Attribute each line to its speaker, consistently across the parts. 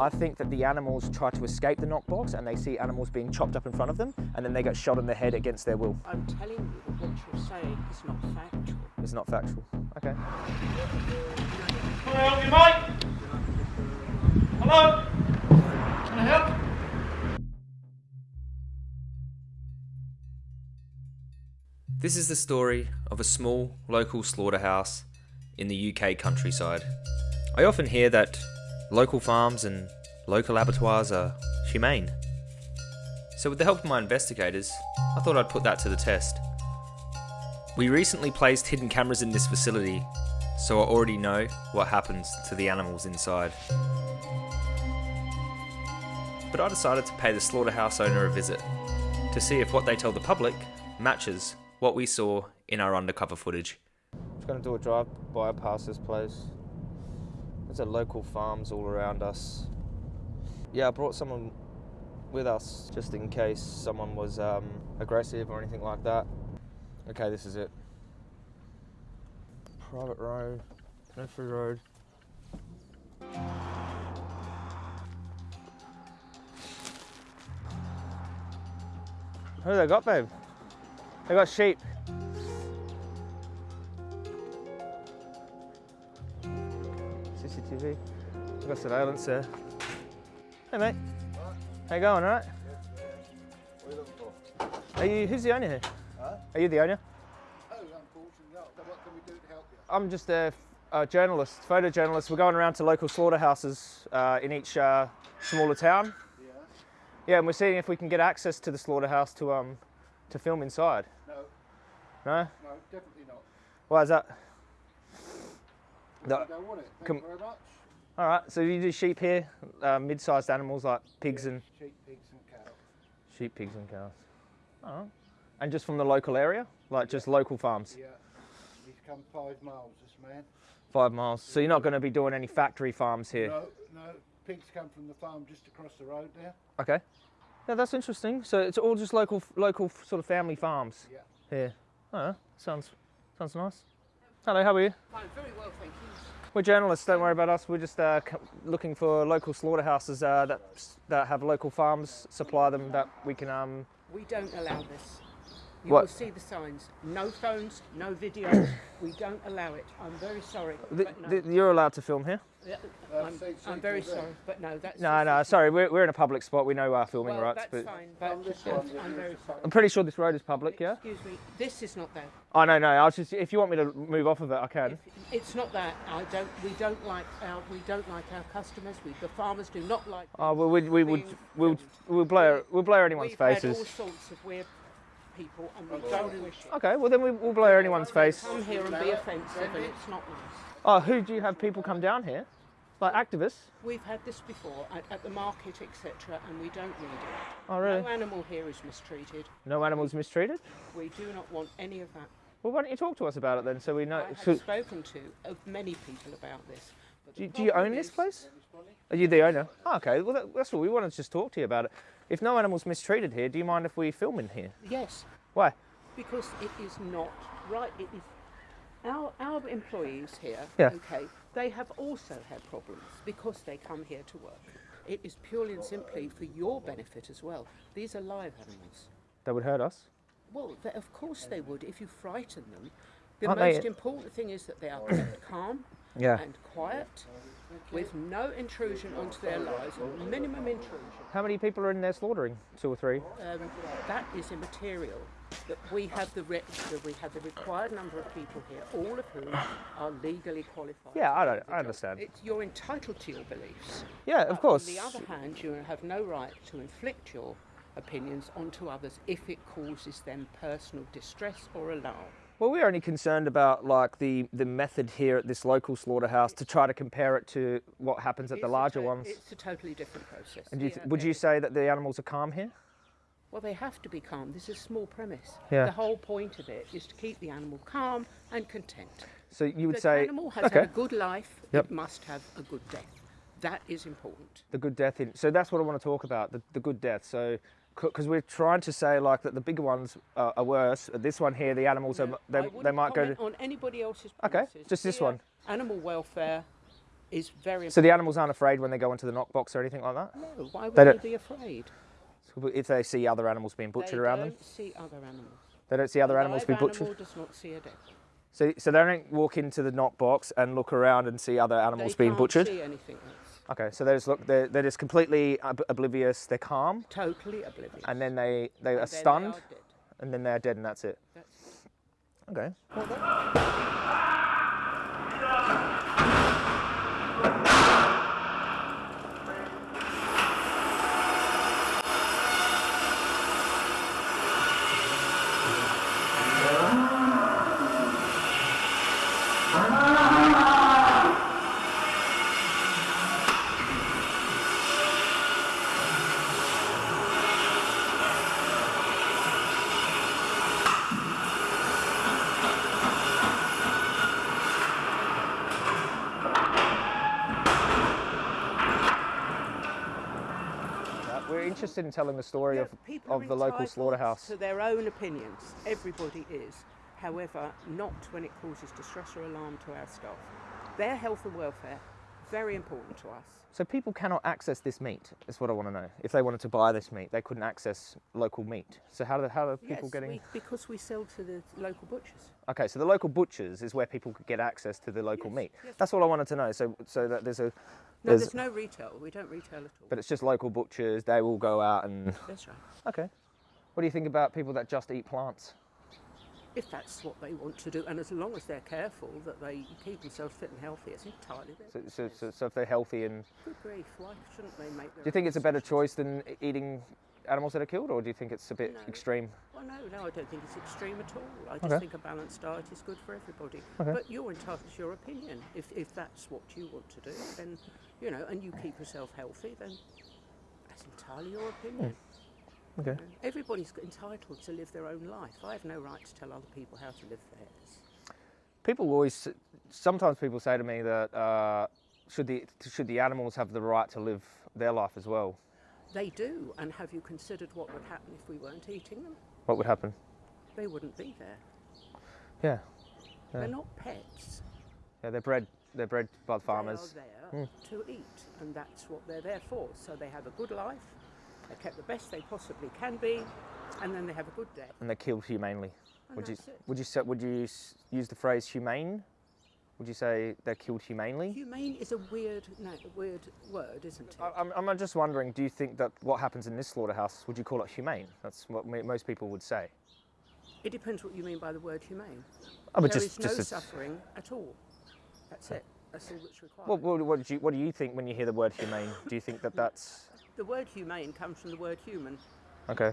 Speaker 1: I think that the animals try to escape the knockbox and they see animals being chopped up in front of them and then they get shot in the head against their will.
Speaker 2: I'm telling you that what you're saying is not factual.
Speaker 1: It's not factual. Okay.
Speaker 3: Can I help you, mate? Hello? Can I help?
Speaker 4: This is the story of a small local slaughterhouse in the UK countryside. I often hear that local farms and local abattoirs are humane. So with the help of my investigators, I thought I'd put that to the test. We recently placed hidden cameras in this facility, so I already know what happens to the animals inside. But I decided to pay the slaughterhouse owner a visit, to see if what they tell the public matches what we saw in our undercover footage.
Speaker 1: I'm Just going to do a drive by past this place. A local farms all around us. Yeah, I brought someone with us just in case someone was um, aggressive or anything like that. Okay, this is it. Private road, Kneffrey Road. Who they got, babe? They got sheep. We've got surveillance there. Hey mate. How you going, alright?
Speaker 5: What are you looking for?
Speaker 1: Are you, who's the owner here?
Speaker 5: Huh?
Speaker 1: Are you the owner?
Speaker 5: Oh, unfortunately not. What can we do to help you?
Speaker 1: I'm just a, a journalist, photojournalist. We're going around to local slaughterhouses uh, in each uh, smaller town.
Speaker 5: Yeah.
Speaker 1: Yeah, and we're seeing if we can get access to the slaughterhouse to um to film inside.
Speaker 5: No,
Speaker 1: No?
Speaker 5: no, definitely not.
Speaker 1: Why is that?
Speaker 5: No. I don't it. Thank you very much.
Speaker 1: All right. So you do sheep here, uh, mid-sized animals like pigs
Speaker 5: Yeah,
Speaker 1: and
Speaker 5: sheep, pigs and cows.
Speaker 1: sheep, pigs and cows. Oh. And just from the local area, like just local farms,
Speaker 5: Yeah. He's come five miles, this man.
Speaker 1: five miles. So you're not going to be doing any factory farms here.
Speaker 5: No, no. Pigs come from the farm just across the road there.
Speaker 1: Okay. Yeah, that's interesting. So it's all just local, local sort of family farms
Speaker 5: Yeah.
Speaker 1: here. Oh, sounds, sounds nice. Hello, how are you?
Speaker 2: I'm very well, thank you.
Speaker 1: We're journalists. Don't worry about us. We're just uh, looking for local slaughterhouses uh, that that have local farms. Supply them that we can. Um,
Speaker 2: We don't allow this. You
Speaker 1: What?
Speaker 2: will see the signs. No phones, no videos. we don't allow it. I'm very sorry.
Speaker 1: th-
Speaker 2: but no.
Speaker 1: th- you're allowed to film here.
Speaker 2: Yeah, I'm,
Speaker 5: say- say
Speaker 2: I'm very
Speaker 5: to them.
Speaker 2: sorry, but no, that's
Speaker 1: No, no, sorry. We're, we're in a public spot. We know our filming
Speaker 2: well,
Speaker 1: rights,
Speaker 2: that's
Speaker 1: but
Speaker 2: fine, but
Speaker 5: On this
Speaker 2: I'm,
Speaker 5: one,
Speaker 2: I'm very sorry.
Speaker 1: I'm pretty sure this road is public. Yeah.
Speaker 2: Excuse me, this is not that.
Speaker 1: Oh no, no. I was just. If you want me to move off of it, I can.
Speaker 2: If, it's not that. I don't. We don't like our. We don't like our customers. We, the farmers do not like.
Speaker 1: Oh, well, we, we would.
Speaker 2: being
Speaker 1: We'll, we'll blur. We'll blur anyone's
Speaker 2: We've had
Speaker 1: faces.
Speaker 2: all sorts of weird people, and we don't wish it.
Speaker 1: Okay. Well, then we, we'll blow anyone's face.
Speaker 2: Come here and be offensive, and it's not nice.
Speaker 1: Oh, who do you have people come down here? Like activists?
Speaker 2: We've had this before at, at the market, etc., and we don't need it.
Speaker 1: Oh, really?
Speaker 2: No animal here is mistreated.
Speaker 1: No animals mistreated?
Speaker 2: We do not want any of that.
Speaker 1: Well, why don't you talk to us about it then, so we know?
Speaker 2: I have
Speaker 1: so-
Speaker 2: spoken to uh, many people about this. But
Speaker 1: do, you- do you
Speaker 2: problem
Speaker 1: own this place? Are you the owner? Oh, okay. Well, that, that's what We wanted to just talk to you about it. If no animals mistreated here, do you mind if we film in here?
Speaker 2: Yes,
Speaker 1: Why?
Speaker 2: because it is not right. It is our our employees here.
Speaker 1: Yeah.
Speaker 2: Okay, they have also had problems because they come here to work. It is purely and simply for your benefit as well. These are live animals.
Speaker 1: That would hurt us.
Speaker 2: Well, they, of course they would if you frighten them. The
Speaker 1: Aren't they-
Speaker 2: most important thing is that they are calm
Speaker 1: Yeah.
Speaker 2: and quiet, with no intrusion onto their lives, or minimum intrusion.
Speaker 1: How many people are in there slaughtering? Two or three?
Speaker 2: Um, that is immaterial. That we have the, re- that we have the required number of people here, all of whom are legally qualified.
Speaker 1: Yeah, I don't- I understand.
Speaker 2: It's, you're entitled to your beliefs.
Speaker 1: Yeah, of course.
Speaker 2: On the other hand, you have no right to inflict your opinions onto others if it causes them personal distress or alarm.
Speaker 1: Well, we're only concerned about like the the method here at this local slaughterhouse to try to compare it to what happens at the
Speaker 2: It's
Speaker 1: larger ones.
Speaker 2: It's a totally different process.
Speaker 1: And you
Speaker 2: Yeah,
Speaker 1: would you say that the animals are calm here?
Speaker 2: Well, they have to be calm. This is a small premise.
Speaker 1: Yeah.
Speaker 2: The whole point of it is to keep the animal calm and content.
Speaker 1: So you would
Speaker 2: the
Speaker 1: say
Speaker 2: animal has
Speaker 1: okay,
Speaker 2: had a good life.
Speaker 1: Yep.
Speaker 2: It must have a good death. That is important.
Speaker 1: the good death in. So that's what I want to talk about the, the good death. So because we're trying to say like that the bigger ones are, are worse. This one here, the animals
Speaker 2: No,
Speaker 1: are they, they might go to.
Speaker 2: on anybody else's
Speaker 1: Okay, just this
Speaker 2: Here,
Speaker 1: one.
Speaker 2: Animal welfare is very important.
Speaker 1: So the animals aren't afraid when they go into the knock box or anything like that?
Speaker 2: No, why would
Speaker 1: They
Speaker 2: they,
Speaker 1: don't-
Speaker 2: be afraid?
Speaker 1: If they see other animals being butchered
Speaker 2: they
Speaker 1: around
Speaker 2: don't
Speaker 1: them,
Speaker 2: see other animals.
Speaker 1: they don't see other animals
Speaker 2: being
Speaker 1: be butchered.
Speaker 2: animal does not see a dead.
Speaker 1: So, so they don't walk into the knock box and look around and see other animals
Speaker 2: they
Speaker 1: being
Speaker 2: can't
Speaker 1: butchered.
Speaker 2: see anything else.
Speaker 1: Okay, so they just look. They're, they're just completely ob- oblivious. They're calm,
Speaker 2: Totally oblivious.
Speaker 1: and then they they are
Speaker 2: And then
Speaker 1: stunned,
Speaker 2: They are dead.
Speaker 1: and then they're dead, and that's it.
Speaker 2: That's
Speaker 1: Okay. Uh, We're interested in telling the story
Speaker 2: Yeah,
Speaker 1: of, of the local slaughterhouse.
Speaker 2: To their own opinions. Everybody is. However, not when it causes distress or alarm to our staff. Their health and welfare, very important to us.
Speaker 1: So people cannot access this meat. Is what I want to know. If they wanted to buy this meat, they couldn't access local meat. So how do how are people
Speaker 2: yes,
Speaker 1: getting?
Speaker 2: we, because we sell to the local butchers.
Speaker 1: Okay, so the local butchers is where people could get access to the local
Speaker 2: Yes,
Speaker 1: meat.
Speaker 2: yes.
Speaker 1: That's all I wanted to know. So so that there's a
Speaker 2: No,
Speaker 1: There's-
Speaker 2: there's, no retail. We don't retail at all.
Speaker 1: but it's just local butchers. They will go out and
Speaker 2: That's right.
Speaker 1: okay. What do you think about people that just eat plants?
Speaker 2: If that's what they want to do, and as long as they're careful that they keep themselves fit and healthy, it's entirely their
Speaker 1: So, so, so, so if they're healthy and
Speaker 2: Good grief, why shouldn't they make
Speaker 1: do you think it's a better choice than eating animals that are killed, or do you think it's a bit
Speaker 2: No.
Speaker 1: extreme?
Speaker 2: Well, no, no, I don't think it's extreme at all. I just
Speaker 1: Okay.
Speaker 2: think a balanced diet is good for everybody.
Speaker 1: Okay.
Speaker 2: But you're entitled to your opinion. If, if that's what you want to do, then, you know, and you keep yourself healthy, then that's entirely your opinion.
Speaker 1: Okay.
Speaker 2: You know, Everybody's entitled to live their own life. I have no right to tell other people how to live theirs.
Speaker 1: People always, sometimes people say to me that uh, should the should the animals have the right to live their life as well?
Speaker 2: They do, and have you considered what would happen if we weren't eating them?
Speaker 1: What would happen?
Speaker 2: They wouldn't be there.
Speaker 1: Yeah,
Speaker 2: They're not pets.
Speaker 1: yeah, they're bred they're bred by the farmers.
Speaker 2: They are there hmm. to eat, and that's what they're there for. So they have a good life, they're kept the best they possibly can be, and then they have a good death.
Speaker 1: and they're killed humanely.
Speaker 2: And
Speaker 1: Would you
Speaker 2: it.
Speaker 1: would you would you use the phrase humane? Would you say they're killed humanely?
Speaker 2: Humane is a weird, no, a weird word, isn't it?
Speaker 1: I- I'm, I'm just wondering, do you think that what happens in this slaughterhouse, would you call it humane? That's what mo- most people would say.
Speaker 2: it depends what you mean by the word humane.
Speaker 1: Oh, but
Speaker 2: There
Speaker 1: just,
Speaker 2: is no
Speaker 1: a-
Speaker 2: suffering at all. That's it. That's all that's required.
Speaker 1: what, what, what, do you, what do you think when you hear the word humane? Do you think that that's
Speaker 2: the word humane comes from the word human.
Speaker 1: okay?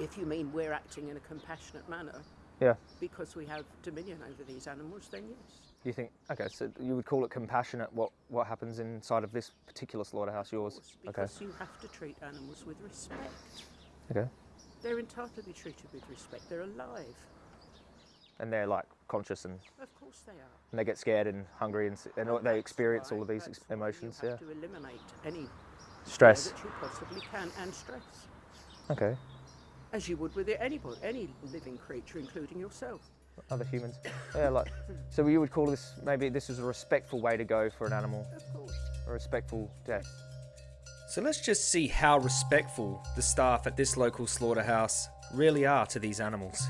Speaker 2: If you mean we're acting in a compassionate manner
Speaker 1: Yeah.
Speaker 2: because we have dominion over these animals, then yes.
Speaker 1: You think okay? So you would call it compassionate? What what happens inside of this particular slaughterhouse? Yours?
Speaker 2: course,
Speaker 1: Okay.
Speaker 2: because you have to treat animals with respect.
Speaker 1: Okay.
Speaker 2: They're entitled to be treated with respect. They're alive.
Speaker 1: And they're like conscious and,
Speaker 2: Of course they are.
Speaker 1: and they get scared and hungry and, and
Speaker 2: Well,
Speaker 1: they experience
Speaker 2: why-
Speaker 1: all of these
Speaker 2: that's
Speaker 1: ex-
Speaker 2: why
Speaker 1: emotions. Yeah.
Speaker 2: to eliminate any
Speaker 1: Stress.
Speaker 2: that you possibly can and stress,
Speaker 1: Okay.
Speaker 2: as you would with anybody, any living creature, including yourself.
Speaker 1: Other humans. Yeah. Like. So you would call this maybe this is a respectful way to go for an animal,
Speaker 2: Of course.
Speaker 1: a respectful death.
Speaker 4: So let's just see how respectful the staff at this local slaughterhouse really are to these animals.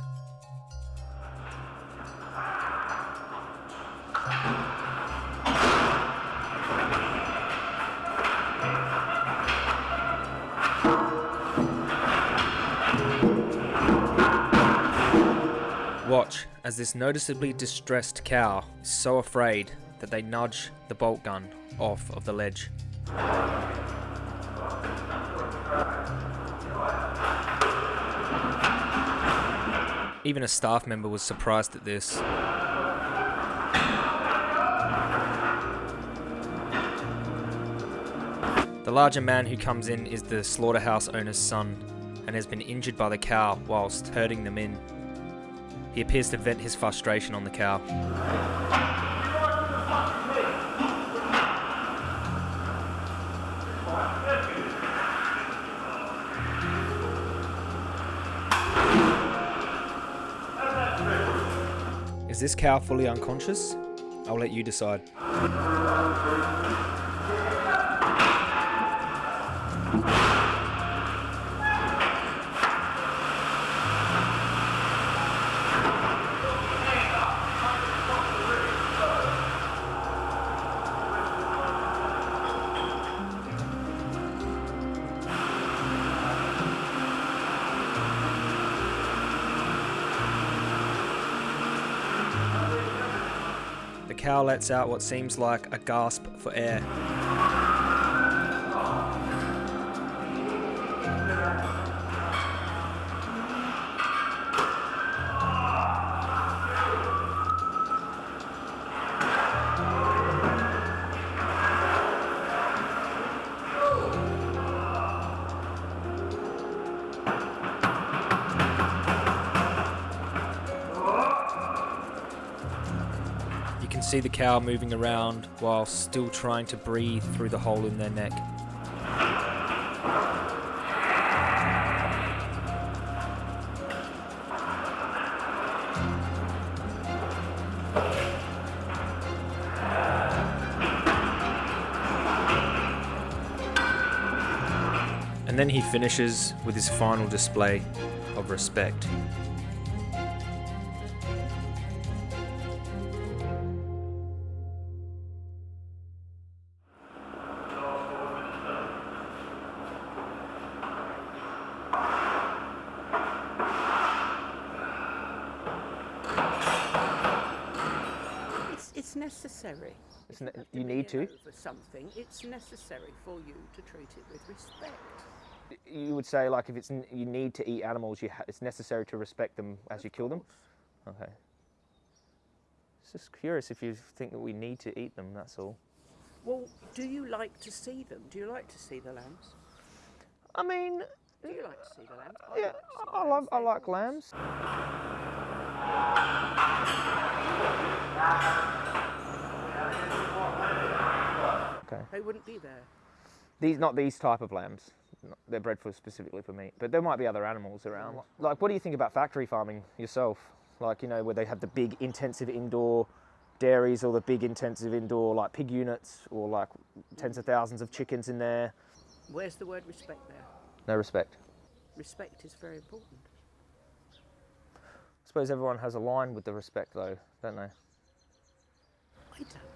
Speaker 4: Watch as this noticeably distressed cow is so afraid that they nudge the bolt gun off of the ledge. Even a staff member was surprised at this. The larger man who comes in is the slaughterhouse owner's son and has been injured by the cow whilst herding them in. He appears to vent his frustration on the cow. Is this cow fully unconscious? I'll let you decide. Lets out what seems like a gasp for air. See the cow moving around while still trying to breathe through the hole in their neck. And then he finishes with his final display of respect.
Speaker 2: Necessary.
Speaker 1: It's ne- you need to.
Speaker 2: over something. It's necessary for you to treat it with respect.
Speaker 1: You would say like if it's n- you need to eat animals, you ha- it's necessary to respect them as you kill them. Okay. It's just curious if you think that we need to eat them. That's all.
Speaker 2: Well, do you like to see them? Do you like to see the lambs?
Speaker 1: I mean,
Speaker 2: Do you like to see the lambs? I
Speaker 1: yeah,
Speaker 2: like
Speaker 1: I, love, I like lambs. Okay.
Speaker 2: They wouldn't be there.
Speaker 1: These not these type of lambs. They're bred for specifically for meat, but there might be other animals around. Like, what do you think about factory farming yourself? Like, you know, where they have the big intensive indoor dairies or the big intensive indoor like pig units or like tens of thousands of chickens in there.
Speaker 2: Where's the word respect there?
Speaker 1: No respect.
Speaker 2: Respect is very important.
Speaker 1: I suppose everyone has a line with the respect though, don't they?
Speaker 2: I don't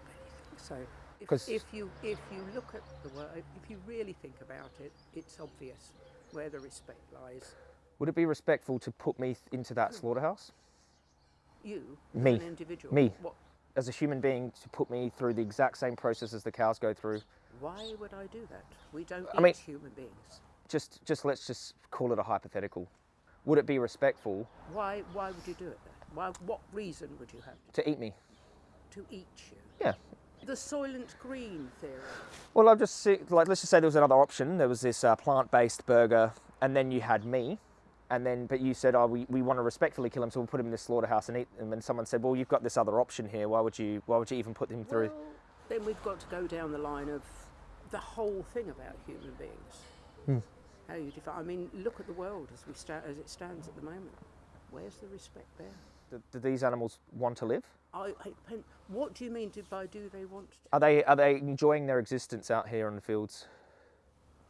Speaker 2: so. If, if you if you look at the word, if you really think about it, it's obvious where the respect lies.
Speaker 1: Would it be respectful to put me into that hmm. slaughterhouse?
Speaker 2: You, as
Speaker 1: Me.
Speaker 2: an individual,
Speaker 1: Me.
Speaker 2: What?
Speaker 1: As a human being, to put me through the exact same process as the cows go through?
Speaker 2: Why would I do that? We don't
Speaker 1: I mean-
Speaker 2: eat human beings.
Speaker 1: Just, just let's just call it a hypothetical. Would it be respectful
Speaker 2: Why? Why would you do it then? Why? What reason would you have
Speaker 1: to eat me?
Speaker 2: to eat you?
Speaker 1: Yeah.
Speaker 2: The Soylent Green theory.
Speaker 1: Well, I've just see, like let's just say there was another option. There was this uh, plant-based burger, and then you had me, and then but you said, oh, we, we want to respectfully kill him, so we'll put him in this slaughterhouse and eat him. And someone said, well, you've got this other option here. Why would you? Why would you even put him through?
Speaker 2: Well, then we've got to go down the line of the whole thing about human beings.
Speaker 1: Hmm.
Speaker 2: How you define? I mean, look at the world as we sta- as it stands at the moment. Where's the respect there?
Speaker 1: Do, do these animals want to live?
Speaker 2: I, I what do you mean by do they want? To?
Speaker 1: Are they are they enjoying their existence out here in the fields?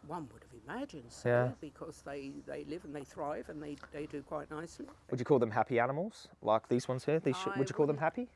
Speaker 2: One would have imagined so,
Speaker 1: Yeah.
Speaker 2: because they, they live and they thrive and they, they do quite nicely.
Speaker 1: Would you call them happy animals, like these ones here? These sh- would you call them happy?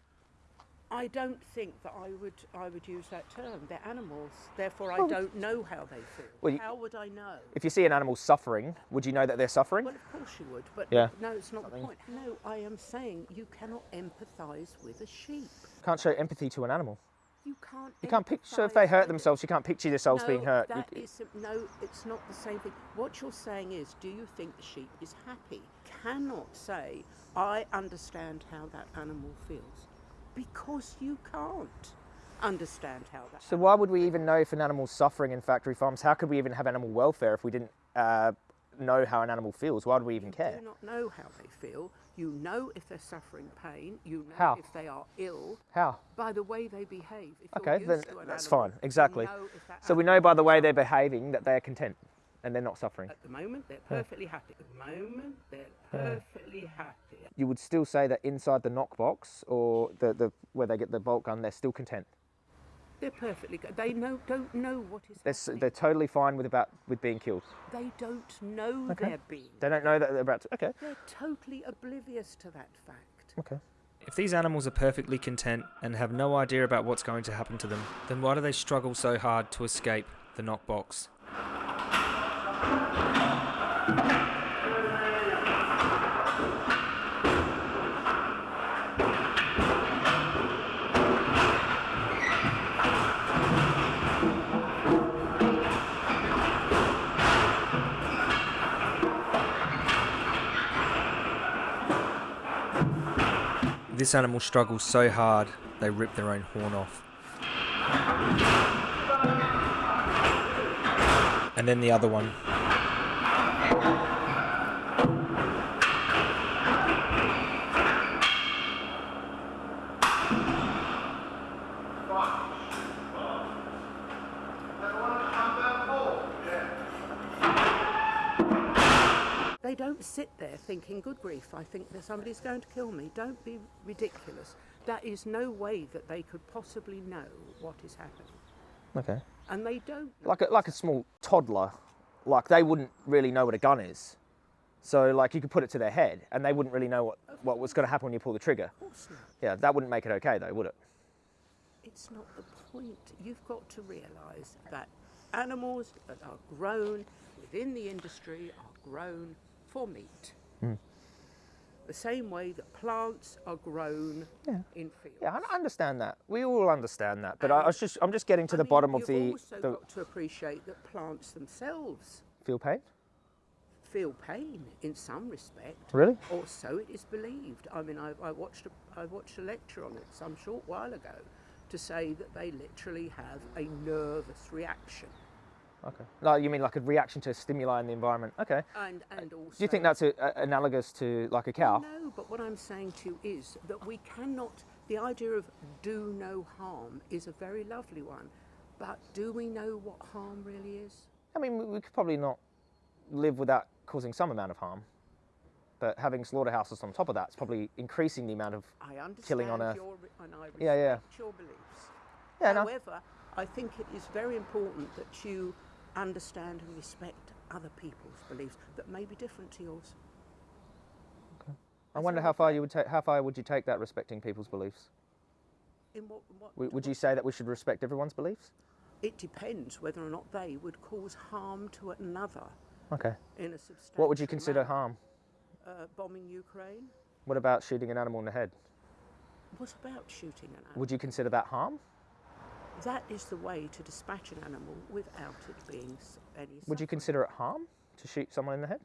Speaker 2: I don't think that I would I would use that term. They're animals, therefore I don't know how they feel.
Speaker 1: Well, you-
Speaker 2: how would I know?
Speaker 1: If you see an animal suffering, would you know that they're suffering?
Speaker 2: Well, of course you would, but
Speaker 1: Yeah.
Speaker 2: no, it's not the point. No, I am saying you cannot empathise with a sheep.
Speaker 1: Can't show empathy to an animal.
Speaker 2: You can't.
Speaker 1: You can't picture if they hurt themselves. You can't picture yourselves
Speaker 2: no,
Speaker 1: being hurt. You-
Speaker 2: That is no, it's not the same thing. What you're saying is, do you think the sheep is happy? Cannot say, I understand how that animal feels, because you can't understand how that.
Speaker 1: So why would we even know if an animal's suffering in factory farms? How could we even have animal welfare if we didn't uh, know how an animal feels? Why would we even
Speaker 2: You
Speaker 1: care?
Speaker 2: do not know how they feel. You know if they're suffering pain. You know
Speaker 1: How?
Speaker 2: if they are ill
Speaker 1: How?
Speaker 2: by the way they behave. If
Speaker 1: Okay, then that's
Speaker 2: animal,
Speaker 1: fine. Exactly.
Speaker 2: You
Speaker 1: So we know by the way they're behaving that they're content. And they're not suffering.
Speaker 2: At the moment, they're perfectly happy. At the moment, they're perfectly happy.
Speaker 1: You would still say that inside the knock box or the, the where they get the bolt gun, they're still content.
Speaker 2: They're perfectly good. They know, don't know what is
Speaker 1: They're,
Speaker 2: happening.
Speaker 1: they're totally fine with about with being killed.
Speaker 2: They don't know
Speaker 1: Okay.
Speaker 2: they're being.
Speaker 1: They don't know that they're about to. Okay.
Speaker 2: They're totally oblivious to that fact.
Speaker 1: Okay.
Speaker 4: If these animals are perfectly content and have no idea about what's going to happen to them, then why do they struggle so hard to escape the knockbox? This animal struggles so hard they rip their own horn off. And then the other one.
Speaker 2: They don't sit there thinking, good grief, I think that somebody's going to kill me. Don't be ridiculous. That is no way that they could possibly know what is happening.
Speaker 1: Okay.
Speaker 2: And they don't.
Speaker 1: Like a, like a small toddler, like they wouldn't really know what a gun is. So like you could put it to their head and they wouldn't really know what, what was going to happen when you pull the trigger. Yeah, that wouldn't make it okay though, would it?
Speaker 2: It's not the point. You've got to realise that animals that are grown within the industry are grown for meat. The same way that plants are grown in fields.
Speaker 1: Yeah, I understand that. We all understand that. But I, I was just I'm just getting to the bottom of
Speaker 2: you've
Speaker 1: the,
Speaker 2: also
Speaker 1: the
Speaker 2: got to appreciate that plants themselves
Speaker 1: feel pain.
Speaker 2: feel pain in some respect.
Speaker 1: Really?
Speaker 2: Or so it is believed. I mean, I, I watched a, I watched a lecture on it some short while ago to say that they literally have a nervous reaction.
Speaker 1: Okay. No, you mean like a reaction to stimuli in the environment? Okay.
Speaker 2: And, and also.
Speaker 1: Do you think that's a, a, analogous to like a cow?
Speaker 2: No, but what I'm saying to you is that we cannot. The idea of do no harm is a very lovely one, but do we know what harm really is?
Speaker 1: I mean, we- we could probably not live without causing some amount of harm. But having slaughterhouses on top of that is probably increasing the amount of
Speaker 2: I
Speaker 1: Killing on Earth.
Speaker 2: your and I
Speaker 1: Yeah, yeah.
Speaker 2: your beliefs.
Speaker 1: Yeah, no.
Speaker 2: However, I think it is very important that you understand and respect other people's beliefs that may be different to yours. Okay.
Speaker 1: I wonder how far you would take. How far would you take that respecting people's beliefs?
Speaker 2: In what, what,
Speaker 1: W- Would you say that we should respect everyone's beliefs?
Speaker 2: It depends whether or not they would cause harm to another
Speaker 1: Okay.
Speaker 2: in a substantial.
Speaker 1: What would you consider
Speaker 2: manner.
Speaker 1: harm?
Speaker 2: Uh, bombing Ukraine.
Speaker 1: What about shooting an animal in the head?
Speaker 2: What about shooting an animal?
Speaker 1: Would you consider that harm?
Speaker 2: That is the way to dispatch an animal without it being any.
Speaker 1: Would you consider it harm to shoot someone in the head?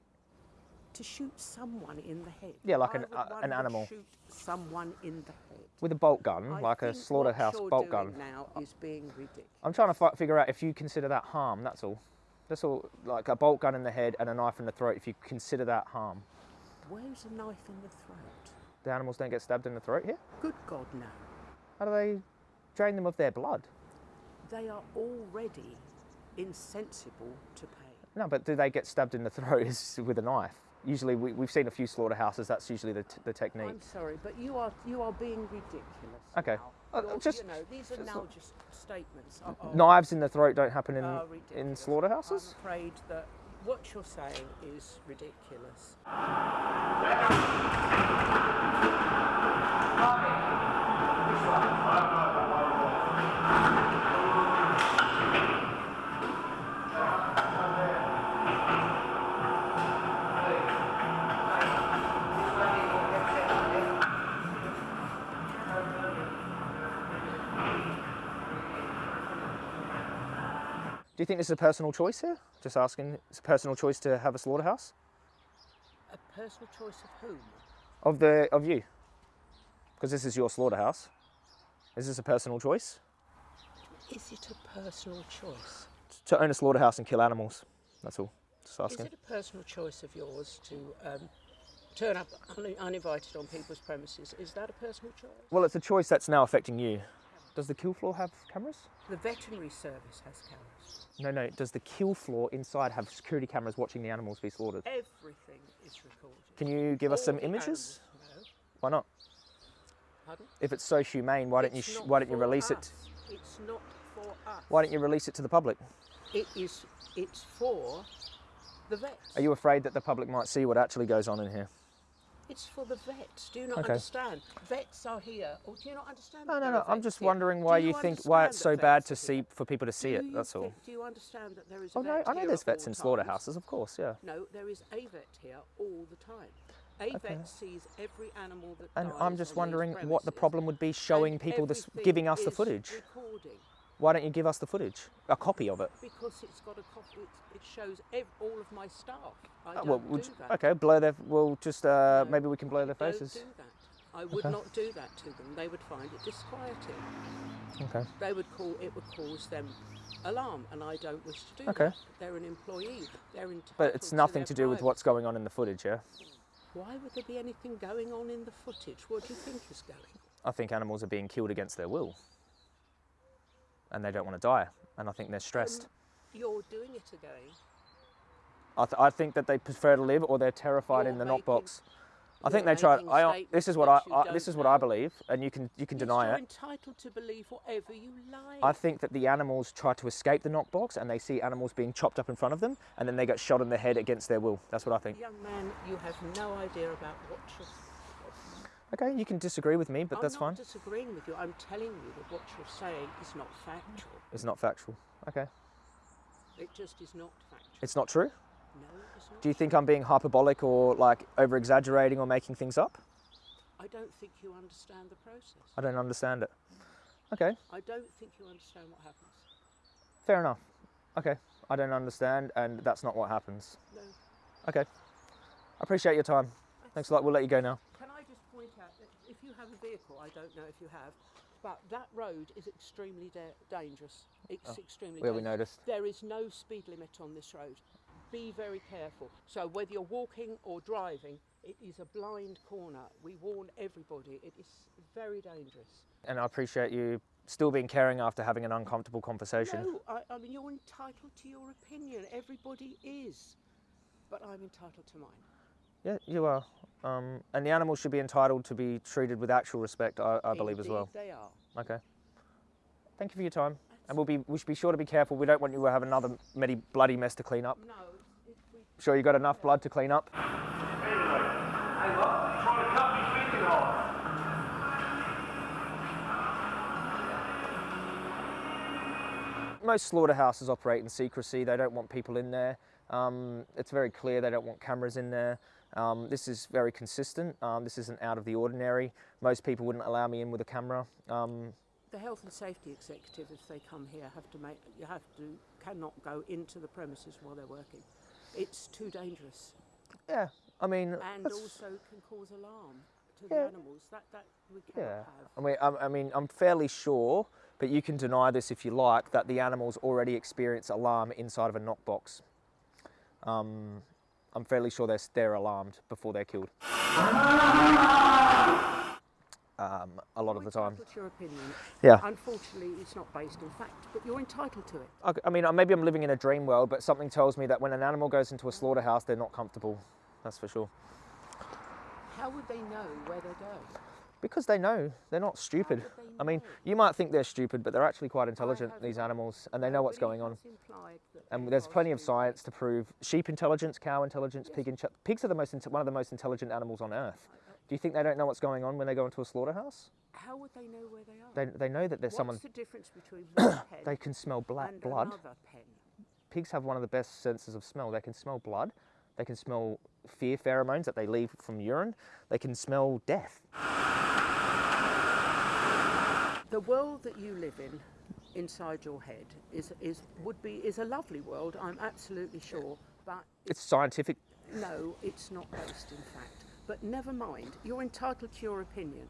Speaker 2: to shoot someone in the head?
Speaker 1: Yeah, like
Speaker 2: Why
Speaker 1: an- uh, an animal.
Speaker 2: Shoot someone in the head.
Speaker 1: With a bolt gun,
Speaker 2: I
Speaker 1: like a slaughterhouse bolt gun.
Speaker 2: now is being ridiculous.
Speaker 1: I'm trying to fi- figure out if you consider that harm. That's all. That's all. Like a bolt gun in the head and a knife in the throat. If you consider that harm,
Speaker 2: Where's a knife in the throat?
Speaker 1: the animals don't get stabbed in the throat here.
Speaker 2: Good God, no.
Speaker 1: How do they drain them of their blood?
Speaker 2: They are already insensible to pain.
Speaker 1: No, but do they get stabbed in the throat is with a knife? Usually, we, we've seen a few slaughterhouses. That's usually the, t- the technique.
Speaker 2: I'm sorry, but you are you are being ridiculous.
Speaker 1: Okay.
Speaker 2: now.
Speaker 1: Uh, just-
Speaker 2: you know, these are
Speaker 1: just-
Speaker 2: now just statements. are- are-
Speaker 1: Knives in the throat don't happen in in slaughterhouses.
Speaker 2: I'm afraid that what you're saying is ridiculous.
Speaker 1: Do you think this is a personal choice here? Just asking. It's a personal choice to have a slaughterhouse
Speaker 2: A personal choice of whom?
Speaker 1: of the of you, because this is your slaughterhouse. Is this a personal choice
Speaker 2: Is it a personal choice?
Speaker 1: to own a slaughterhouse and kill animals? That's all. Just asking.
Speaker 2: Is it a personal choice of yours to um, turn up un- uninvited on people's premises? Is that a personal choice?
Speaker 1: Well, it's a choice that's now affecting you. Does the kill floor have cameras?
Speaker 2: The veterinary service has cameras.
Speaker 1: No, no. Does the kill floor inside have security cameras watching the animals be slaughtered?
Speaker 2: Everything is recorded.
Speaker 1: Can you give us some images?
Speaker 2: animals. No.
Speaker 1: Why not?
Speaker 2: Pardon?
Speaker 1: If it's so humane, why don't you sh- why don't you release it?
Speaker 2: It's not for us.
Speaker 1: Why don't you release it to the public?
Speaker 2: It is. It's for the vets.
Speaker 1: Are you afraid that the public might see what actually goes on in here?
Speaker 2: It's for the vets. Do you not
Speaker 1: Okay.
Speaker 2: understand? Vets are here. Or do you not understand?
Speaker 1: No, no, no. I'm just
Speaker 2: here?
Speaker 1: wondering
Speaker 2: Do
Speaker 1: why you think why it's so bad to
Speaker 2: vets are here?
Speaker 1: see for people to see
Speaker 2: Do
Speaker 1: it.
Speaker 2: you
Speaker 1: That's all.
Speaker 2: think- Do you understand that there is oh, a
Speaker 1: Oh no, I know there's vets
Speaker 2: all
Speaker 1: in
Speaker 2: times?
Speaker 1: slaughterhouses, of course, yeah.
Speaker 2: No, there is a vet here all the time. A vet sees every animal that
Speaker 1: And
Speaker 2: dies
Speaker 1: I'm just
Speaker 2: on
Speaker 1: wondering what the problem would be showing
Speaker 2: and
Speaker 1: people this, giving us the footage.
Speaker 2: Recording
Speaker 1: Why don't you give us the footage, a copy of it?
Speaker 2: because it's got a copy. It, shows ev- all of my staff. I don't
Speaker 1: well,
Speaker 2: do
Speaker 1: you-
Speaker 2: that.
Speaker 1: okay, blur their. We'll just uh,
Speaker 2: No,
Speaker 1: maybe we can blur their
Speaker 2: I
Speaker 1: faces.
Speaker 2: Don't do that. I would
Speaker 1: Okay.
Speaker 2: not do that to them. They would find it disquieting.
Speaker 1: Okay.
Speaker 2: They would call it would cause them alarm, and I don't wish to do
Speaker 1: Okay.
Speaker 2: that. They're an employee. They're entitled.
Speaker 1: But it's
Speaker 2: to
Speaker 1: nothing
Speaker 2: their
Speaker 1: to do with what's going on in the footage, yeah.
Speaker 2: Why would there be anything going on in the footage? What do you think is going on?
Speaker 1: I think animals are being killed against their will, and they don't want to die, and I think they're stressed.
Speaker 2: You're doing it again.
Speaker 1: I, th- I think that they prefer to live, or they're terrified
Speaker 2: You're
Speaker 1: in the knock box. I think they try. I, this is what I, I this is what I believe, and you can you can
Speaker 2: Yes,
Speaker 1: deny
Speaker 2: you're
Speaker 1: it.
Speaker 2: entitled to believe whatever you like.
Speaker 1: I think that the animals try to escape the knock box, and they see animals being chopped up in front of them, and then they get shot in the head against their will. That's what I think.
Speaker 2: Young man, you have no idea about what you're.
Speaker 1: Okay, you can disagree with me, but
Speaker 2: I'm
Speaker 1: that's
Speaker 2: not
Speaker 1: fine.
Speaker 2: disagreeing with you. I'm telling you that what you're saying is not factual.
Speaker 1: It's not factual. Okay,
Speaker 2: It just is not factual.
Speaker 1: it's not true.
Speaker 2: no, it's not.
Speaker 1: Do you think I'm being hyperbolic or like over exaggerating or making things up?
Speaker 2: I don't think you understand the process.
Speaker 1: I don't understand it. Okay,
Speaker 2: I don't think you understand what happens.
Speaker 1: fair enough. Okay, I don't understand, and that's not what happens.
Speaker 2: No.
Speaker 1: Okay, I appreciate your time. Thanks a lot. We'll let you go now.
Speaker 2: Can I just point out that if you have a vehicle, I don't know if you have, but that road is extremely da- dangerous. It's oh, extremely
Speaker 1: Oh, Yeah, we noticed.
Speaker 2: There is no speed limit on this road. Be very careful. So whether you're walking or driving, it is a blind corner. We warn everybody. It is very dangerous.
Speaker 1: And I appreciate you still being caring after having an uncomfortable conversation.
Speaker 2: No, I, I mean you're entitled to your opinion. Everybody is, but I'm entitled to mine.
Speaker 1: Yeah, you are. Um, and the animals should be entitled to be treated with actual respect, I, I believe as well.
Speaker 2: Indeed They are.
Speaker 1: Okay. Thank you for your time. And we'll be we should be sure to be careful. We don't want you to have another many bloody mess to clean up.
Speaker 2: No,
Speaker 1: Sure you got enough blood to clean up?
Speaker 3: Anyway, hey, what? You trying to cut me finger off?
Speaker 1: Most slaughterhouses operate in secrecy. They don't want people in there. Um, it's very clear they don't want cameras in there. Um, this is very consistent. Um, this isn't out of the ordinary. Most people wouldn't allow me in with a camera. Um,
Speaker 2: The health and safety executive, if they come here, have to make you have to cannot go into the premises while they're working. It's too dangerous,
Speaker 1: yeah, I mean,
Speaker 2: and also can cause alarm to the animals. That that we cannot
Speaker 1: Yeah,
Speaker 2: have.
Speaker 1: I mean, I, I mean, I'm fairly sure, but you can deny this if you like, that the animals already experience alarm inside of a knock box. Um, I'm fairly sure they're, they're alarmed before they're killed. Um, a lot of the time.
Speaker 2: Your opinion.
Speaker 1: Yeah.
Speaker 2: Unfortunately, it's not based in fact, but you're entitled to it.
Speaker 1: I, I mean, uh, maybe I'm living in a dream world, but something tells me that when an animal goes into a slaughterhouse, they're not comfortable. That's for sure.
Speaker 2: How would they know where they're going?
Speaker 1: Because they know they're not stupid.
Speaker 2: they
Speaker 1: I mean, you might think they're stupid, but they're actually quite intelligent. These animals, and they know what's going on.
Speaker 2: has implied that
Speaker 1: And there's plenty of science to prove sheep intelligence, cow intelligence,
Speaker 2: Yes.
Speaker 1: pig intelligence. Pigs are the most one of the most intelligent animals on earth. Do you think they don't know what's going on when they go into a slaughterhouse?
Speaker 2: How would they know where they are?
Speaker 1: They, they know that there's
Speaker 2: What's
Speaker 1: someone.
Speaker 2: the difference between one pen
Speaker 1: They can smell black blood.
Speaker 2: pen?
Speaker 1: Pigs have one of the best senses of smell. They can smell blood. They can smell fear pheromones that they leave from urine. They can smell death.
Speaker 2: The world that you live in, inside your head, is is would be is a lovely world. I'm absolutely sure, but
Speaker 1: It's scientific.
Speaker 2: no, it's not based in fact. But never mind. You're entitled to your opinion.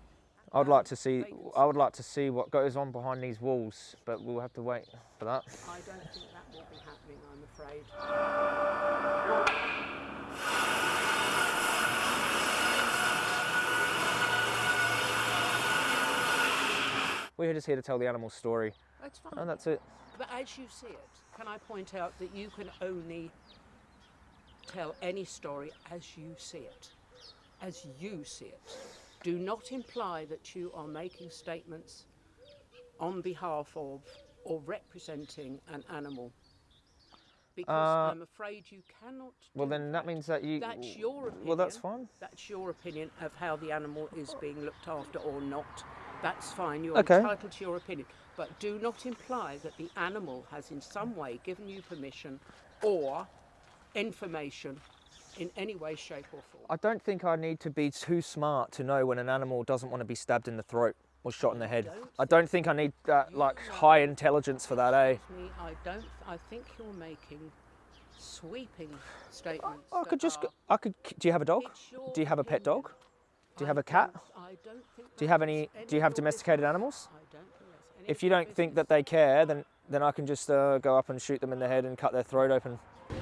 Speaker 1: I would like to see. I would like to see what goes on behind these walls, but we'll have to wait for that.
Speaker 2: I don't think that will be happening. I'm afraid.
Speaker 1: We're just here to tell the animal's story,
Speaker 2: That's fine.
Speaker 1: and that's it.
Speaker 2: But as you see it, can I point out that you can only tell any story as you see it? As you see it. Do not imply that you are making statements on behalf of or representing an animal. Because
Speaker 1: Uh,
Speaker 2: I'm afraid you cannot.
Speaker 1: Well, then that means that you.
Speaker 2: That's your opinion.
Speaker 1: Well, that's fine.
Speaker 2: That's your opinion of how the animal is being looked after or not. That's fine. You're
Speaker 1: Okay.
Speaker 2: entitled to your opinion. But do not imply that the animal has in some way given you permission or information in any way, shape, or form.
Speaker 1: I don't think I need to be too smart to know when an animal doesn't want to be stabbed in the throat or shot in the head.
Speaker 2: don't
Speaker 1: I don't think I need that like high intelligence for that, eh?
Speaker 2: Me, I don't. I think you're making sweeping statements.
Speaker 1: I
Speaker 2: that
Speaker 1: could just. I could. Do you have a dog? Do you have a pet
Speaker 2: opinion.
Speaker 1: dog? Do you have a cat?
Speaker 2: don't- I don't think
Speaker 1: Do you have any?
Speaker 2: any
Speaker 1: Do you have domesticated animals?
Speaker 2: I don't think that's any
Speaker 1: If you don't think that they care, then then I can just uh, go up and shoot them in the head and cut their throat open.
Speaker 3: Can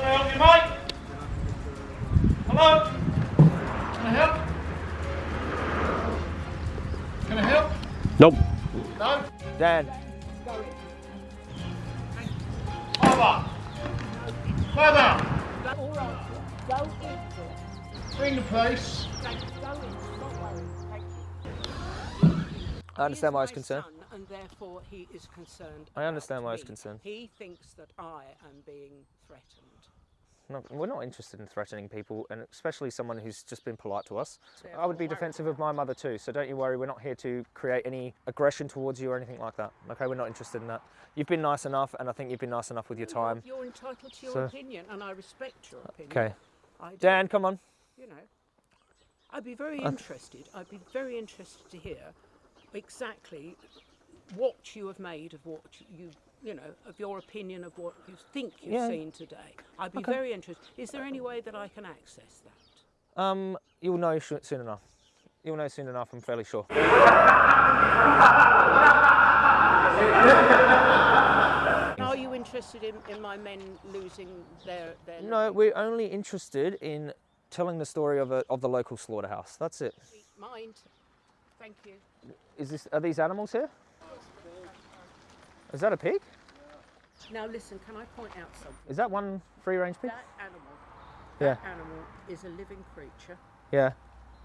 Speaker 3: I help you, mate? Hello? Can I help? Can I help?
Speaker 6: Nope.
Speaker 3: No?
Speaker 1: Dan,
Speaker 3: Mother!
Speaker 2: All right, go into it.
Speaker 3: Ring the police.
Speaker 2: Go into it. Not worry. Thank you.
Speaker 1: I understand why he's concerned.
Speaker 2: son, and therefore he is concerned.
Speaker 1: I understand why he's concerned.
Speaker 2: He thinks that I am being threatened.
Speaker 1: No, we're not interested in threatening people, and especially someone who's just been polite to us.
Speaker 2: So
Speaker 1: I would be defensive of my mother too, so don't you worry. We're not here to create any aggression towards you or anything like that. Okay, we're not interested in that. You've been nice enough, and I think you've been nice enough with your time.
Speaker 2: You're entitled to your
Speaker 1: So-
Speaker 2: opinion, and I respect your opinion.
Speaker 1: Okay, Dan, come on.
Speaker 2: you know, I'd be very
Speaker 1: Uh,
Speaker 2: interested. I'd be very interested to hear exactly what you have made of what you, you know, of your opinion of what you think you've
Speaker 1: Yeah.
Speaker 2: seen today. I'd be
Speaker 1: Okay.
Speaker 2: very interested. Is there any way that I can access that?
Speaker 1: Um, you'll know soon enough. You'll know soon enough. I'm fairly sure.
Speaker 2: Are you interested in, in my men losing their their?
Speaker 1: No, we're only interested in telling the story of a, of the local slaughterhouse. That's it.
Speaker 2: mind. Thank you.
Speaker 1: Is this? Are these animals here? Is that a pig?
Speaker 2: Now listen, can I point out something?
Speaker 1: Is that one free-range pig?
Speaker 2: That animal,
Speaker 1: Yeah.
Speaker 2: that animal is a living creature.
Speaker 1: Yeah.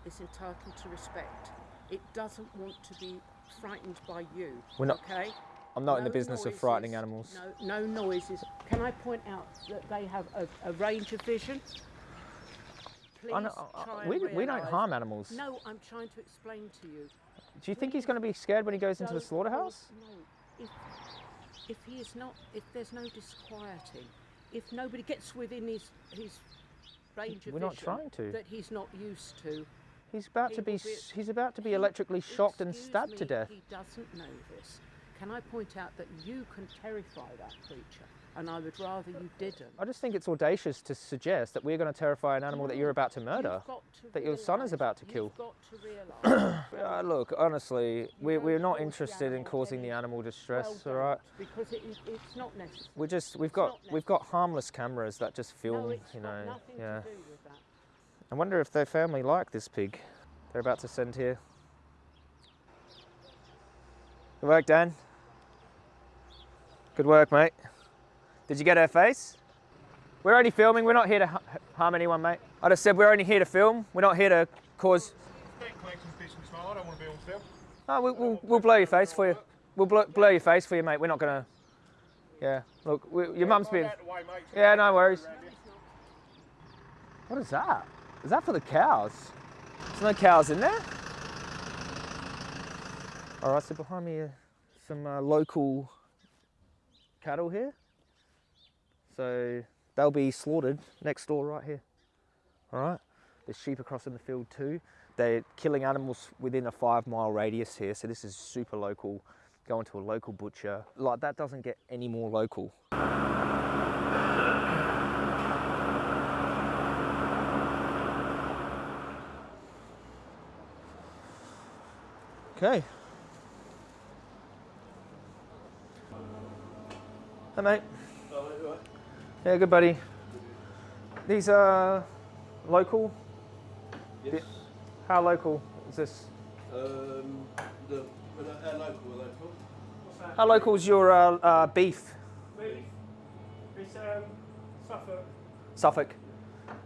Speaker 2: It's entitled to respect. It doesn't want to be frightened by you.
Speaker 1: We're not-
Speaker 2: Okay.
Speaker 1: I'm not in the
Speaker 2: No
Speaker 1: business of frightening animals.
Speaker 2: No, no noises. Can I point out that they have a, a range of vision? Please
Speaker 1: I know- I- I- uh, uh,
Speaker 2: and
Speaker 1: we, we don't harm animals.
Speaker 2: No, I'm trying to explain to you.
Speaker 1: Do you think he's going to be scared when he goes into the slaughterhouse?
Speaker 2: No, if, if he is not, if there's no disquieting, if nobody gets within his his range of
Speaker 1: We're not
Speaker 2: vision
Speaker 1: trying to.
Speaker 2: that he's not used to,
Speaker 1: He's about
Speaker 2: He
Speaker 1: to be
Speaker 2: will be-
Speaker 1: s- he's about to be
Speaker 2: he-
Speaker 1: electrically shocked and
Speaker 2: excuse
Speaker 1: stabbed to death.
Speaker 2: He doesn't know this. Can I point out that you can terrify that creature, and I would rather you didn't.
Speaker 1: I just think it's audacious to suggest that we're going to terrify an animal that you're about to murder.
Speaker 2: To
Speaker 1: that your son is about to kill.
Speaker 2: You've got to realise.
Speaker 1: Uh, look, honestly, we're, we're not interested in causing the animal distress.
Speaker 2: well
Speaker 1: all right,
Speaker 2: Because it, it's not necessary.
Speaker 1: we're just we've got we've got harmless cameras that just film.
Speaker 2: no,
Speaker 1: you know, yeah.
Speaker 2: to do with that.
Speaker 1: I wonder if their family like this pig. They're about to send here. Good work, Dan. Good work, mate. Did you get her face? We're only filming. We're not here to ha- harm anyone, mate. I just said we're only here to film. We're not here to cause.
Speaker 3: To.
Speaker 1: Oh, we, we'll, we'll blow your face for you. We'll blow, blow your face for you, mate. We're not gonna. Yeah. Look, we, your mum's been.
Speaker 3: Way.
Speaker 1: Yeah, no worries. What is that? Is that for the cows? There's no cows in there. All right, so behind me are some uh, local cattle here. So they'll be slaughtered next door right here. All right. There's sheep across in the field too. They're killing animals within a five mile radius here. So this is super local. Going to a local butcher. Like that doesn't get any more local. Okay. Hi, mate. Yeah, good, buddy. These are local?
Speaker 6: Yes.
Speaker 1: How local is this?
Speaker 6: Um, the, well, our local, are local.
Speaker 1: How local is your uh, uh, beef?
Speaker 3: It's um, Suffolk.
Speaker 1: Suffolk.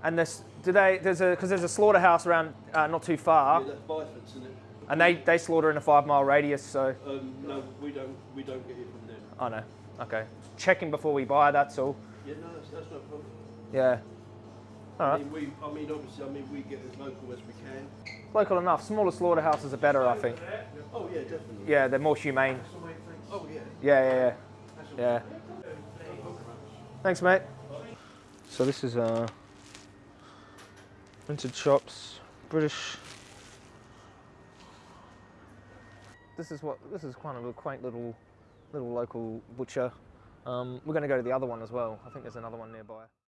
Speaker 1: And this, do they? There's a because there's a slaughterhouse around uh, not too far,
Speaker 6: Yeah, that's Biford's, isn't it?
Speaker 1: and they, they slaughter in a five mile radius. So,
Speaker 6: Um, no, we don't, we don't get it from them.
Speaker 1: I know. Okay. Checking before we buy. That's all.
Speaker 6: Yeah, no, that's, that's no problem.
Speaker 1: Yeah. All
Speaker 6: I mean, we, I mean, obviously, I mean, we get as local as we can.
Speaker 1: Local enough. Smaller slaughterhouses are better, I think.
Speaker 6: Oh yeah, definitely.
Speaker 1: Yeah, they're more humane.
Speaker 6: Oh yeah.
Speaker 1: Yeah, yeah, yeah. Yeah. Thanks, mate. So this is uh, rented shops, British. This is what this is kind of a quaint little, little local butcher. Um, we're going to go to the other one as well. I think there's another one nearby.